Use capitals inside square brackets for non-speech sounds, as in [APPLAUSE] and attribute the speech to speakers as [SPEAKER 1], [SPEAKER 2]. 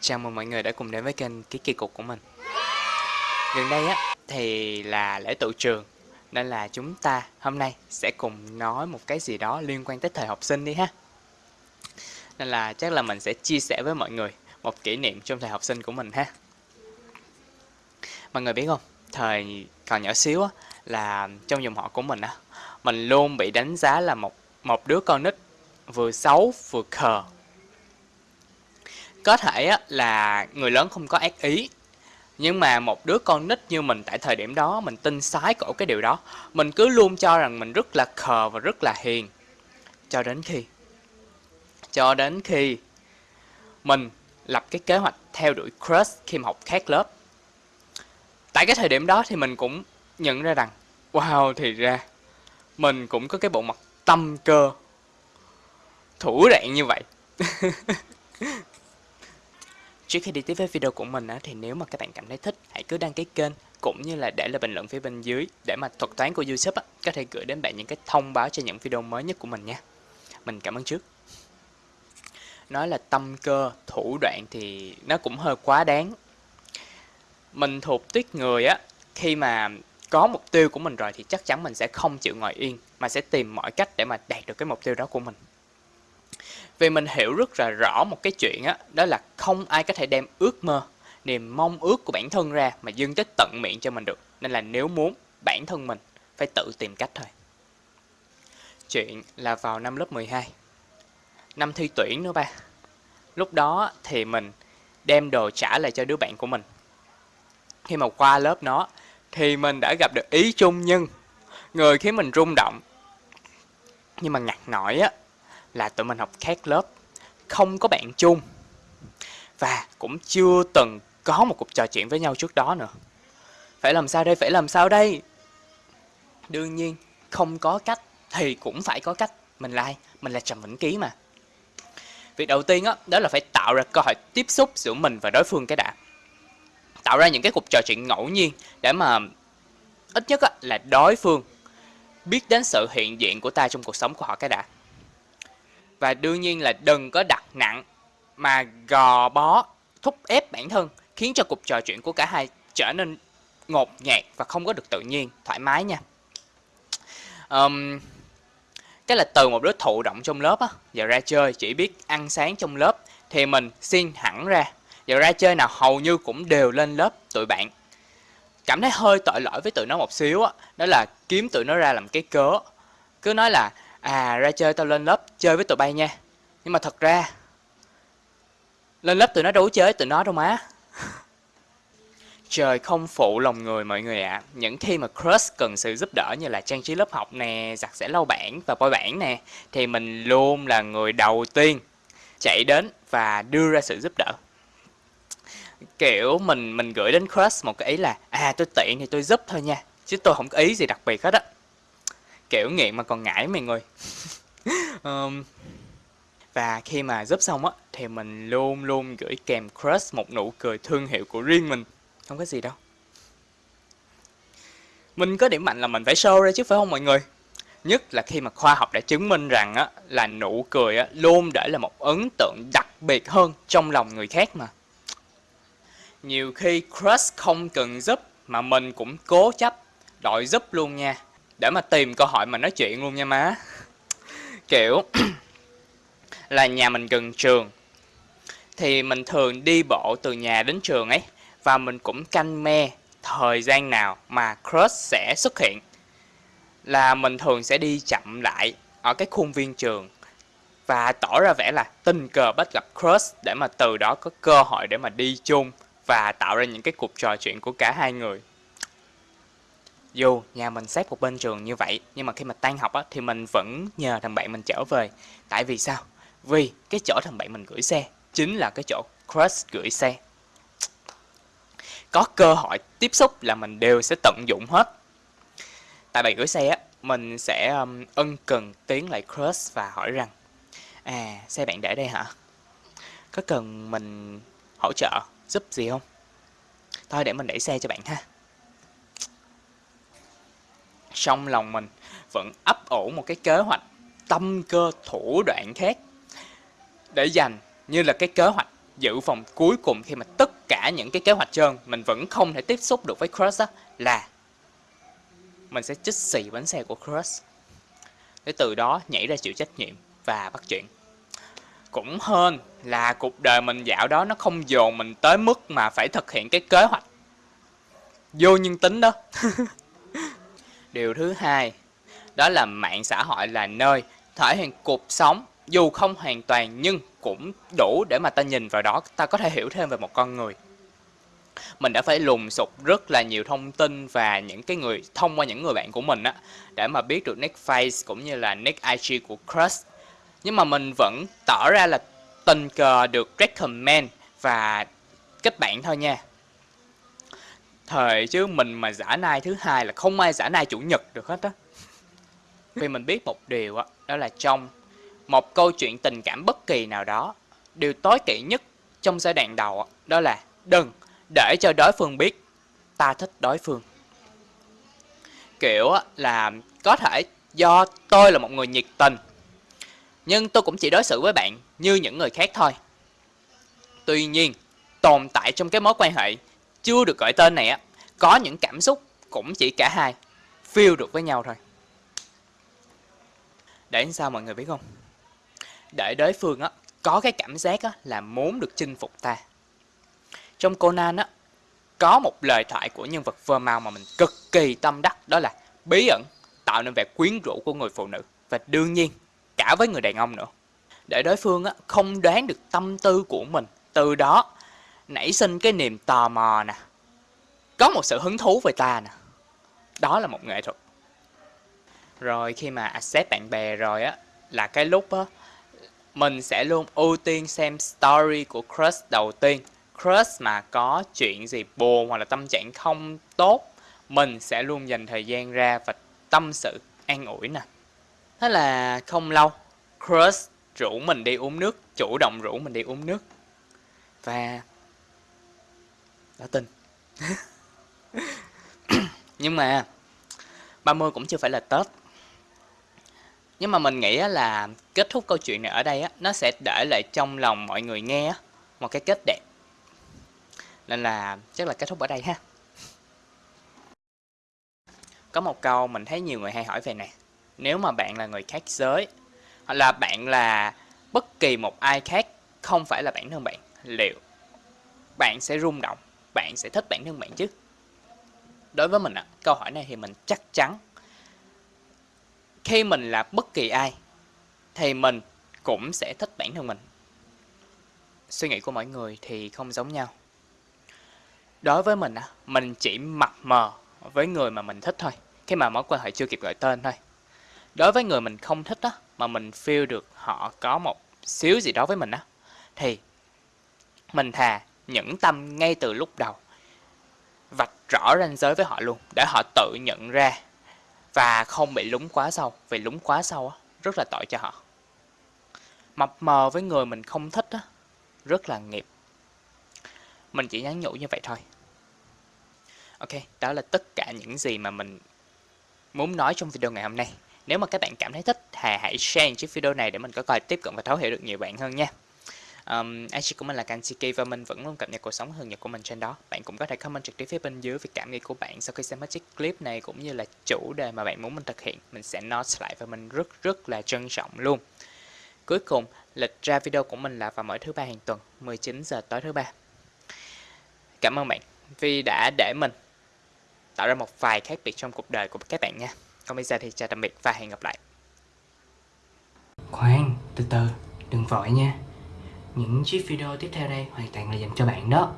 [SPEAKER 1] Chào mừng mọi người đã cùng đến với kênh Ký Kỳ Cục của mình. Gần đây á thì là lễ tự trường Nên là chúng ta hôm nay sẽ cùng nói một cái gì đó liên quan tới thời học sinh đi ha. Nên là chắc là mình sẽ chia sẻ với mọi người một kỷ niệm trong thời học sinh của mình ha. Mọi người biết không, thời còn nhỏ xíu á là trong dòng họ của mình á Mình luôn bị đánh giá là một một đứa con nít vừa xấu vừa khờ có thể á, là người lớn không có ác ý nhưng mà một đứa con nít như mình tại thời điểm đó mình tin sái cổ cái điều đó mình cứ luôn cho rằng mình rất là khờ và rất là hiền. Cho đến khi cho đến khi mình lập cái kế hoạch theo đuổi crush khi mà học khác lớp. Tại cái thời điểm đó thì mình cũng nhận ra rằng wow thì ra mình cũng có cái bộ mặt tâm cơ thủ đoạn như vậy. [LAUGHS] Trước khi đi tiếp với video của mình á, thì nếu mà các bạn cảm thấy thích, hãy cứ đăng ký kênh cũng như là để lại bình luận phía bên dưới để mà thuật toán của YouTube á, có thể gửi đến bạn những cái thông báo cho những video mới nhất của mình nha. Mình cảm ơn trước. Nói là tâm cơ, thủ đoạn thì nó cũng hơi quá đáng. Mình thuộc tuyết người á, khi mà có mục tiêu của mình rồi thì chắc chắn mình sẽ không chịu ngồi yên mà sẽ tìm mọi cách để mà đạt được cái mục tiêu đó của mình. Vì mình hiểu rất là rõ một cái chuyện á, đó là không ai có thể đem ước mơ, niềm mong ước của bản thân ra mà dâng tới tận miệng cho mình được. Nên là nếu muốn, bản thân mình phải tự tìm cách thôi. Chuyện là vào năm lớp 12. Năm thi tuyển nữa ba. Lúc đó thì mình đem đồ trả lại cho đứa bạn của mình. Khi mà qua lớp nó thì mình đã gặp được ý chung nhưng người khiến mình rung động. Nhưng mà ngặt nổi á là tụi mình học khác lớp, không có bạn chung và cũng chưa từng có một cuộc trò chuyện với nhau trước đó nữa. Phải làm sao đây? Phải làm sao đây? Đương nhiên, không có cách thì cũng phải có cách. Mình là ai? Mình là Trầm Vĩnh Ký mà. Việc đầu tiên đó, đó là phải tạo ra cơ hội tiếp xúc giữa mình và đối phương cái đã. Tạo ra những cái cuộc trò chuyện ngẫu nhiên để mà ít nhất là đối phương biết đến sự hiện diện của ta trong cuộc sống của họ cái đã và đương nhiên là đừng có đặt nặng mà gò bó thúc ép bản thân khiến cho cuộc trò chuyện của cả hai trở nên ngột ngạt và không có được tự nhiên thoải mái nha. Um, cái là từ một đứa thụ động trong lớp á. Giờ ra chơi chỉ biết ăn sáng trong lớp thì mình xin hẳn ra. Giờ ra chơi nào hầu như cũng đều lên lớp tụi bạn. Cảm thấy hơi tội lỗi với tụi nó một xíu á đó, đó là kiếm tụi nó ra làm cái cớ. Cứ nói là à ra chơi tao lên lớp chơi với tụi bay nha. Nhưng mà thật ra lên lớp tụi nó đâu chơi với tụi nó đâu má. Trời không phụ lòng người mọi người ạ. À. Những khi mà crush cần sự giúp đỡ như là trang trí lớp học nè, giặt sẽ lau bảng và bôi bảng nè Thì mình luôn là người đầu tiên chạy đến và đưa ra sự giúp đỡ. Kiểu mình mình gửi đến crush một cái ý là À tôi tiện thì tôi giúp thôi nha Chứ tôi không có ý gì đặc biệt hết á kiểu nghiện mà còn ngải mày người. [LAUGHS] Um, và khi mà giúp xong á thì mình luôn luôn gửi kèm crush một nụ cười thương hiệu của riêng mình. Không có gì đâu. Mình có điểm mạnh là mình phải show ra chứ phải không mọi người? Nhất là khi mà khoa học đã chứng minh rằng á là nụ cười á luôn để là một ấn tượng đặc biệt hơn trong lòng người khác mà. Nhiều khi crush không cần giúp mà mình cũng cố chấp đòi giúp luôn nha để mà tìm cơ hội mà nói chuyện luôn nha má. Kiểu, [CLEARS THROAT] là nhà mình gần trường, thì mình thường đi bộ từ nhà đến trường ấy, và mình cũng canh me thời gian nào mà crush sẽ xuất hiện. Là mình thường sẽ đi chậm lại ở cái khuôn viên trường, và tỏ ra vẻ là tình cờ bắt gặp crush để mà từ đó có cơ hội để mà đi chung và tạo ra những cái cuộc trò chuyện của cả hai người dù nhà mình xếp một bên trường như vậy nhưng mà khi mà tan học á, thì mình vẫn nhờ thằng bạn mình trở về. Tại vì sao? Vì cái chỗ thằng bạn mình gửi xe chính là cái chỗ crush gửi xe. Có cơ hội tiếp xúc là mình đều sẽ tận dụng hết. Tại bạn gửi xe á mình sẽ um, ân cần tiến lại crush và hỏi rằng à xe bạn để đây hả? Có cần mình hỗ trợ giúp gì không? Thôi để mình đẩy xe cho bạn ha trong lòng mình, vẫn ấp ủ một cái kế hoạch tâm cơ thủ đoạn khác để dành như là cái kế hoạch dự phòng cuối cùng khi mà tất cả những cái kế hoạch trơn mình vẫn không thể tiếp xúc được với crush á, là mình sẽ chích xì bánh xe của crush. Để từ đó nhảy ra chịu trách nhiệm và bắt chuyện. Cũng hơn là cuộc đời mình dạo đó nó không dồn mình tới mức mà phải thực hiện cái kế hoạch vô nhân tính đó. [LAUGHS] điều thứ hai, đó là mạng xã hội là nơi thể hiện cuộc sống, dù không hoàn toàn nhưng cũng đủ để mà ta nhìn vào đó, ta có thể hiểu thêm về một con người. Mình đã phải lùng sục rất là nhiều thông tin và những cái người, thông qua những người bạn của mình á, để mà biết được nick face cũng như là nick IG của crush. Nhưng mà mình vẫn tỏ ra là tình cờ được recommend và kết bạn thôi nha thời chứ mình mà giả nai thứ hai là không ai giả nai chủ nhật được hết á. Vì mình biết một điều á, đó là trong một câu chuyện tình cảm bất kỳ nào đó, điều tối kỵ nhất trong giai đoạn đầu đó là đừng để cho đối phương biết ta thích đối phương. Kiểu là có thể do tôi là một người nhiệt tình, nhưng tôi cũng chỉ đối xử với bạn như những người khác thôi. Tuy nhiên, tồn tại trong cái mối quan hệ chưa được gọi tên này á, có những cảm xúc cũng chỉ cả hai feel được với nhau thôi. Để sao mọi người biết không? Để đối phương á, có cái cảm giác á là muốn được chinh phục ta. Trong Conan á, có một lời thoại của nhân vật vermao mà mình cực kỳ tâm đắc, đó là bí ẩn tạo nên vẻ quyến rũ của người phụ nữ. Và đương nhiên, cả với người đàn ông nữa. Để đối phương á, không đoán được tâm tư của mình, từ đó nảy sinh cái niềm tò mò nè. Có một sự hứng thú về ta nè. Đó là một nghệ thuật. Rồi khi mà accept bạn bè rồi á, là cái lúc á, mình sẽ luôn ưu tiên xem story của crush đầu tiên. Crush mà có chuyện gì buồn hoặc là tâm trạng không tốt, mình sẽ luôn dành thời gian ra và tâm sự, an ủi nè. Thế là không lâu, crush rủ mình đi uống nước, chủ động rủ mình đi uống nước. Và đã tin. [COUGHS] Nhưng mà 30 cũng chưa phải là Tết. Nhưng mà mình nghĩ là kết thúc câu chuyện này ở đây á, nó sẽ để lại trong lòng mọi người nghe một cái kết đẹp. Nên là chắc là kết thúc ở đây ha. Có một câu mình thấy nhiều người hay hỏi về này. Nếu mà bạn là người khác giới, hoặc là bạn là bất kỳ một ai khác, không phải là bản thân bạn, liệu bạn sẽ rung động? Bạn sẽ thích bản thân bạn chứ? Đối với mình ạ, câu hỏi này thì mình chắc chắn. Khi mình là bất kỳ ai, thì mình cũng sẽ thích bản thân mình. Suy nghĩ của mọi người thì không giống nhau. Đối với mình á, mình chỉ mập mờ với người mà mình thích thôi, khi mà mối quan hệ chưa kịp gọi tên thôi. Đối với người mình không thích á, mà mình feel được họ có một xíu gì đó với mình á, thì mình thà nhẫn tâm ngay từ lúc đầu. Vạch rõ ranh giới với họ luôn, để họ tự nhận ra và không bị lúng quá sâu. Vì lúng quá sâu á, rất là tội cho họ. Mập mờ với người mình không thích á, rất là nghiệp. Mình chỉ nhắn nhủ như vậy thôi. Ok, đó là tất cả những gì mà mình muốn nói trong video ngày hôm nay. Nếu mà các bạn cảm thấy thích thì hãy share chiếc video này để mình có coi tiếp cận và thấu hiểu được nhiều bạn hơn nha. Um, IG của mình là Kansiki và mình vẫn luôn cập nhật cuộc sống thường nhật của mình trên đó. Bạn cũng có thể comment trực tiếp phía bên dưới về cảm nghĩ của bạn sau khi xem hết chiếc clip này cũng như là chủ đề mà bạn muốn mình thực hiện. Mình sẽ note lại và mình rất rất là trân trọng luôn. Cuối cùng, lịch ra video của mình là vào mỗi thứ ba hàng tuần, 19 giờ tối thứ ba. Cảm ơn bạn vì đã để mình tạo ra một vài khác biệt trong cuộc đời của các bạn nha. Còn bây giờ thì chào tạm biệt và hẹn gặp lại. Khoan, từ từ, đừng vội nha những chiếc video tiếp theo đây hoàn toàn là dành cho bạn đó.